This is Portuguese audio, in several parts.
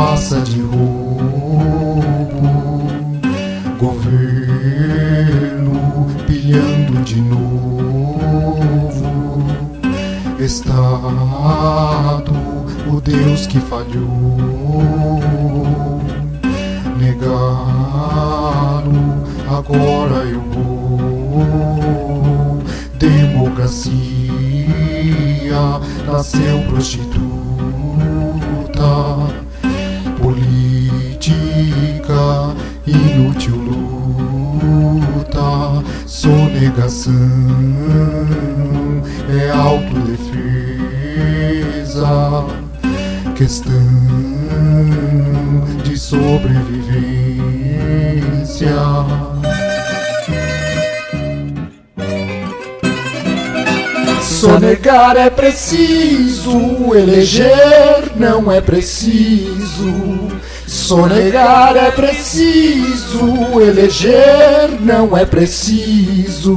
passa de roubo, governo pilhando de novo, Estado, o Deus que falhou, negaram, agora eu vou, democracia, nasceu prostituta inútil luta, sonegação é autodefesa, questão de sobrevivência. Sonegar é preciso, eleger não é preciso. Sonegar é preciso, eleger não é preciso.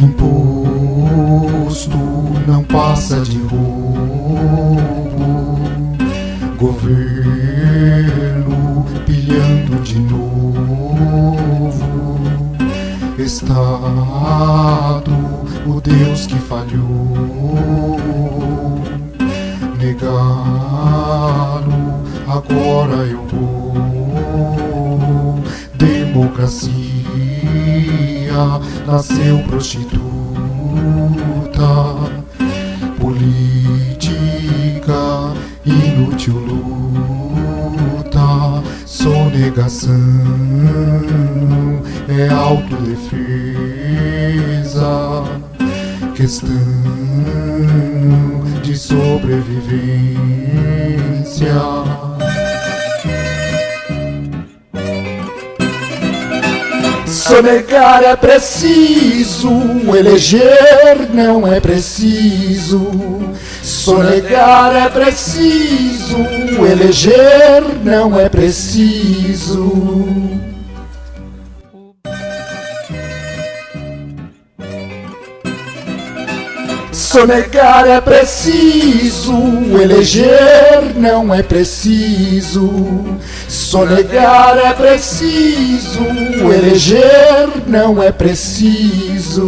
Imposto não passa de roubo, Estado, o Deus que falhou, negaram, agora eu vou, democracia nasceu prostituta, política, inútil luta, sonegação é autodefesa, questão de sobrevivência. Sonegar é preciso, eleger não é preciso. Sonegar é preciso, eleger não é preciso. Sonegar é preciso, eleger não é preciso. Sonegar é preciso, eleger não é preciso.